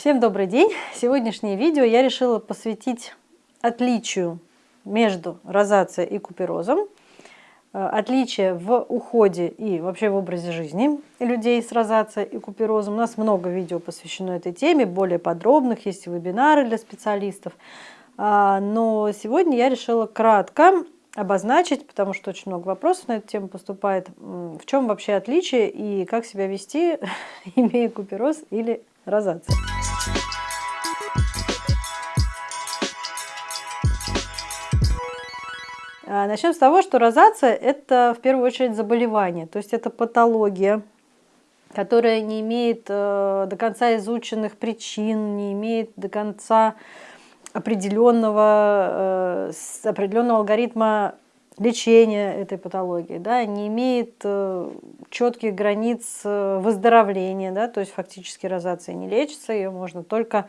Всем добрый день! Сегодняшнее видео я решила посвятить отличию между розацией и куперозом, э, отличие в уходе и вообще в образе жизни людей с розацией и куперозом. У нас много видео посвящено этой теме, более подробных, есть вебинары для специалистов. А, но сегодня я решила кратко обозначить, потому что очень много вопросов на эту тему поступает, в чем вообще отличие и как себя вести, имея купероз или розация. Начнем с того, что розация – это в первую очередь заболевание, то есть это патология, которая не имеет э, до конца изученных причин, не имеет до конца определенного, э, определенного алгоритма лечения этой патологии, да, не имеет э, четких границ выздоровления, да, то есть фактически розация не лечится, ее можно только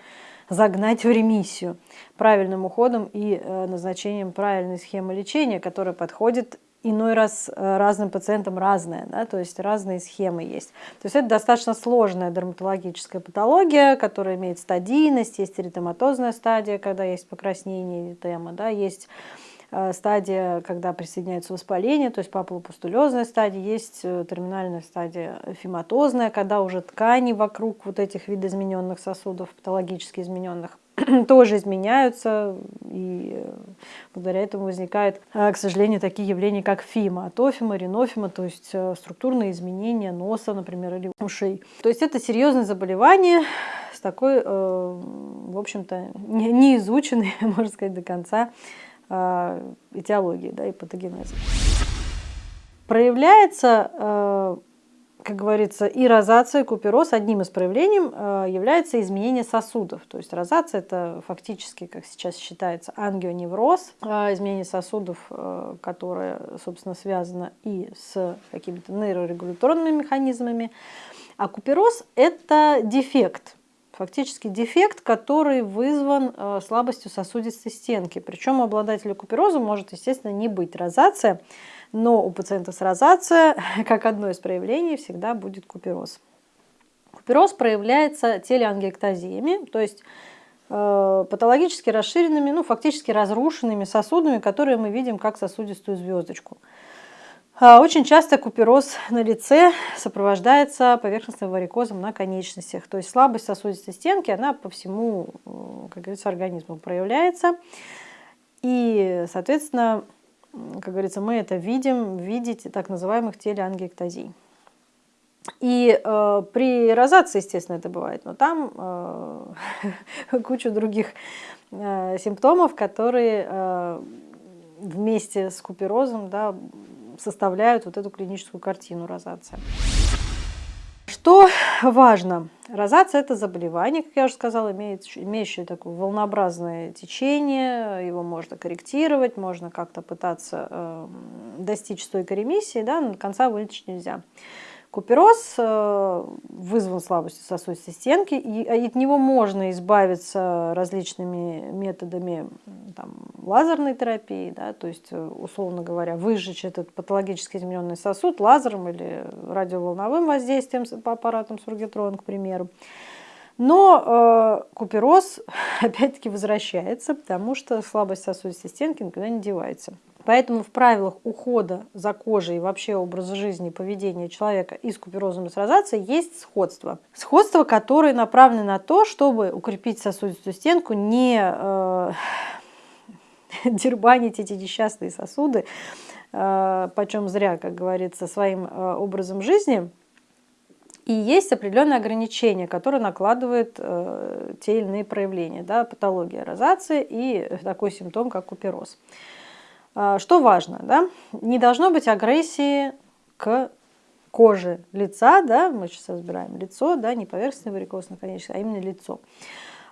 загнать в ремиссию правильным уходом и э, назначением правильной схемы лечения, которая подходит иной раз э, разным пациентам разная, да, то есть разные схемы есть. То есть это достаточно сложная дерматологическая патология, которая имеет стадийность, есть эритематозная стадия, когда есть покраснение эритема, да, есть стадия, когда присоединяется воспаление, то есть папулопустулезная стадия, есть э, терминальная стадия фематозная, когда уже ткани вокруг вот этих видоизмененных сосудов, патологически измененных, тоже изменяются, и э, благодаря этому возникают, к сожалению, такие явления, как фима, атофима, ринофима, то есть структурные изменения носа, например, или ушей. То есть это серьезное заболевание с такой, в общем-то, неизученной, можно сказать, до конца э, этиологии да, и патогенеза. Проявляется, э, как говорится, и розация, и купероз. Одним из проявлений э, является изменение сосудов. То есть розация – это фактически, как сейчас считается, ангионевроз, э, изменение сосудов, которое, собственно, связано и с какими-то нейрорегуляторными механизмами. А купероз – это дефект – фактически дефект, который вызван э, слабостью сосудистой стенки. Причем у обладателя купероза может, естественно, не быть розация, но у пациента с розацией, как одно из проявлений, всегда будет купероз. Купероз проявляется телеангиэктазиями, то есть э, патологически расширенными, ну, фактически разрушенными сосудами, которые мы видим как сосудистую звездочку. А, очень часто купероз на лице сопровождается поверхностным варикозом на конечностях. То есть слабость сосудистой стенки, она по всему, как говорится, организму проявляется. И, соответственно, как говорится, мы это видим в виде так называемых телеангиэктазий. И э, при розации, естественно, это бывает, но там э, куча других э, симптомов, которые э, вместе с куперозом да, составляют вот эту клиническую картину розация. Что важно? Розация – это заболевание, как я уже сказала, имеет, имеющее такое волнообразное течение, его можно корректировать, можно как-то пытаться э, достичь стойкой ремиссии, да, но конца вылечить нельзя. Купероз э, вызван слабостью сосудистой стенки, и от него можно избавиться различными методами там, лазерной терапии, да, то есть, э, условно говоря, выжечь этот патологически измененный сосуд лазером или радиоволновым воздействием по аппаратам сургитрон, к примеру. Но э, купероз опять-таки возвращается, потому что слабость сосудистой стенки никуда не девается. Поэтому в правилах ухода за кожей и вообще образа жизни и поведения человека и с куперозом с розацией есть сходство. Сходство, которое направлено на то, чтобы укрепить сосудистую стенку, не э, дербанить эти несчастные сосуды, э, почем зря, как говорится, своим э, образом жизни. И есть определенные ограничения, которые накладывают э, те или иные проявления, да, патология розации и такой симптом, как купероз. А, что важно, да? не должно быть агрессии к коже лица, да? мы сейчас разбираем лицо, да? не поверхностный варикоз наконечник, а именно лицо.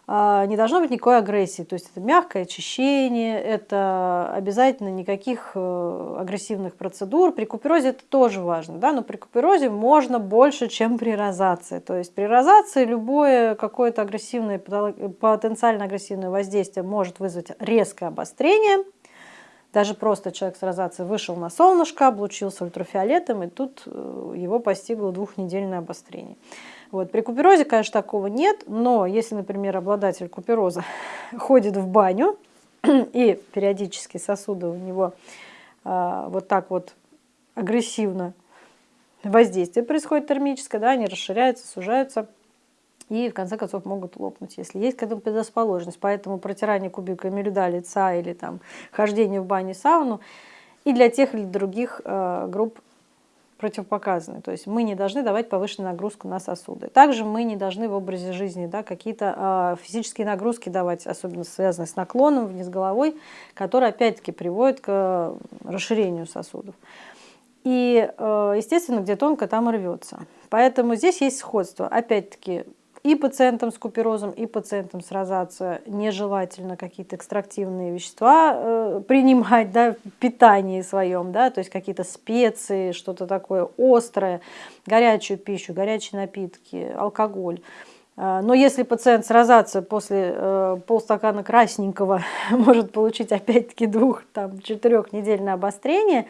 А, не должно быть никакой агрессии, то есть это мягкое очищение, это обязательно никаких э, агрессивных процедур. При куперозе это тоже важно, да? но при куперозе можно больше, чем при розации. То есть при розации любое какое-то агрессивное, потенциально агрессивное воздействие может вызвать резкое обострение – даже просто человек с розацией вышел на солнышко, облучился ультрафиолетом, и тут э, его постигло двухнедельное обострение. Вот. При куперозе, конечно, такого нет, но если, например, обладатель купероза ходит в баню, и периодически сосуды у него а, вот так вот агрессивно воздействие происходит термическое, да, они расширяются, сужаются и в конце концов могут лопнуть, если есть к этому предрасположенность. Поэтому протирание кубиками льда лица или там хождение в бане, сауну и для тех или других э, групп противопоказаны. То есть мы не должны давать повышенную нагрузку на сосуды. Также мы не должны в образе жизни да, какие-то э, физические нагрузки давать, особенно связанные с наклоном вниз головой, которые опять-таки приводят к расширению сосудов. И, э, естественно, где тонко, там рвется. Поэтому здесь есть сходство. Опять-таки, и пациентам с куперозом, и пациентам с розацией нежелательно какие-то экстрактивные вещества э, принимать да, в питании своем, да, то есть какие-то специи, что-то такое острое, горячую пищу, горячие напитки, алкоголь. Э, но если пациент с розацией после э, полстакана красненького может получить опять-таки двух-четырехнедельное обострение,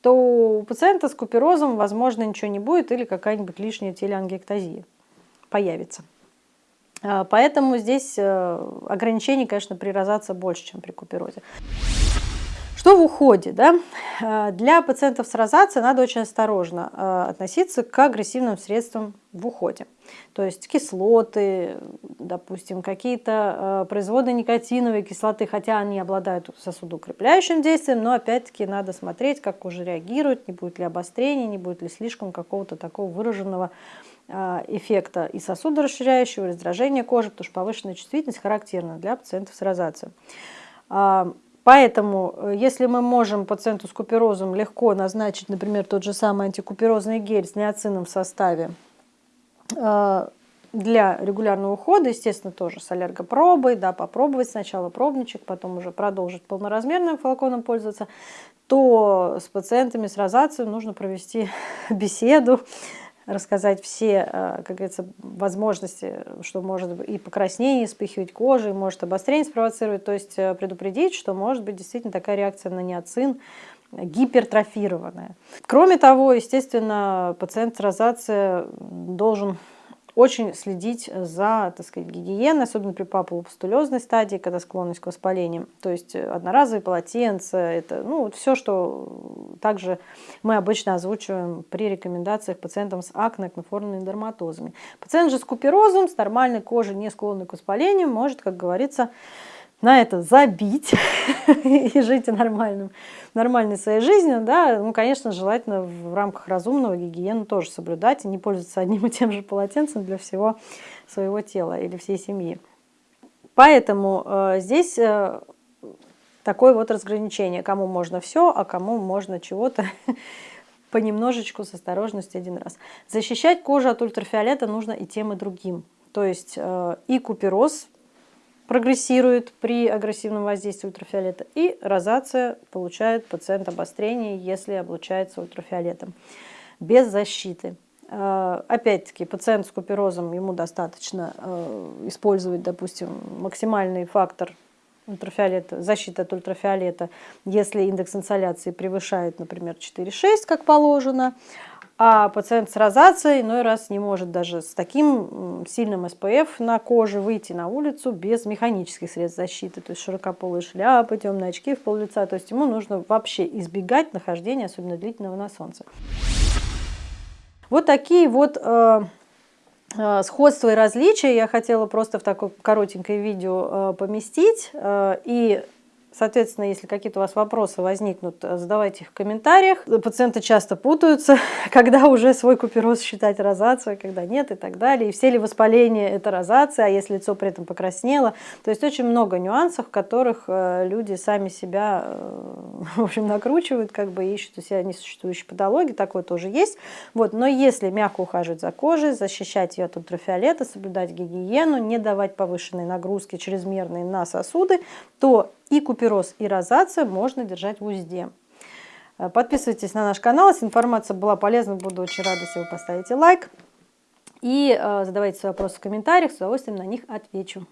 то у пациента с куперозом, возможно, ничего не будет или какая-нибудь лишняя телеангиэктазия появится. А, поэтому здесь э, ограничений, конечно, при розации больше, чем при куперозе. Что в уходе? Да? А, для пациентов с розацией надо очень осторожно а, относиться к агрессивным средствам в уходе. То есть кислоты, допустим, какие-то производные никотиновые кислоты, хотя они обладают сосудоукрепляющим действием, но опять-таки надо смотреть, как кожа реагирует, не будет ли обострения, не будет ли слишком какого-то такого выраженного эффекта и сосудорасширяющего, и раздражения кожи, потому что повышенная чувствительность характерна для пациентов с розацией. А, поэтому, э, если мы можем пациенту с куперозом легко назначить, например, тот же самый антикуперозный гель с неоцином в составе а, для регулярного ухода, естественно, тоже с аллергопробой, да, попробовать сначала пробничек, потом уже продолжить полноразмерным флаконом пользоваться, то с пациентами с розацией нужно провести беседу, рассказать все, э, как говорится, возможности, что может и покраснение вспыхивать кожи, может обострение спровоцировать, то есть э, предупредить, что может быть действительно такая реакция на неоцин, гипертрофированная. Кроме того, естественно, пациент с розацией должен очень следить за так сказать, гигиеной, особенно при папулопустулезной стадии, когда склонность к воспалениям. То есть одноразовые полотенца, это ну, все, что также мы обычно озвучиваем при рекомендациях пациентам с акне, акноформными дерматозами. Пациент же с куперозом, с нормальной кожей, не склонный к воспалению, может, как говорится, на это забить и жить нормальным, нормальной своей жизнью, да, ну, конечно, желательно в рамках разумного гигиены тоже соблюдать и не пользоваться одним и тем же полотенцем для всего своего тела или всей семьи. Поэтому э, здесь э, такое вот разграничение, кому можно все, а кому можно чего-то понемножечку с осторожностью один раз. Защищать кожу от ультрафиолета нужно и тем, и другим. То есть э, и купероз прогрессирует при агрессивном воздействии ультрафиолета, и розация получает пациент обострение, если облучается ультрафиолетом, без защиты. Э, опять-таки, пациент с куперозом, ему достаточно э, использовать, допустим, максимальный фактор ультрафиолета, защиты от ультрафиолета, если индекс инсоляции превышает, например, 4,6, как положено, а пациент с розацией иной раз не может даже с таким сильным СПФ на коже выйти на улицу без механических средств защиты, то есть широкополые шляпы, темные очки в пол лица. То есть ему нужно вообще избегать нахождения, особенно длительного на солнце. Вот такие вот э, э, сходства и различия я хотела просто в такое коротенькое видео э, поместить. Э, и Соответственно, если какие-то у вас вопросы возникнут, э, задавайте их в комментариях. Пациенты часто путаются, когда уже свой купероз считать розацией, когда нет и так далее. И все ли воспаления это розация, а если лицо при этом покраснело. То есть очень много нюансов, в которых э, люди сами себя э, в общем, накручивают, как бы ищут у себя несуществующие патологии, такое тоже есть. Вот. Но если мягко ухаживать за кожей, защищать ее от ультрафиолета, соблюдать гигиену, не давать повышенной нагрузки чрезмерной на сосуды, то и купероз, и розацию можно держать в узде. Э, подписывайтесь на наш канал, если информация была полезна, буду очень рада, если вы поставите лайк. И э, задавайте свои вопросы в комментариях, с удовольствием на них отвечу.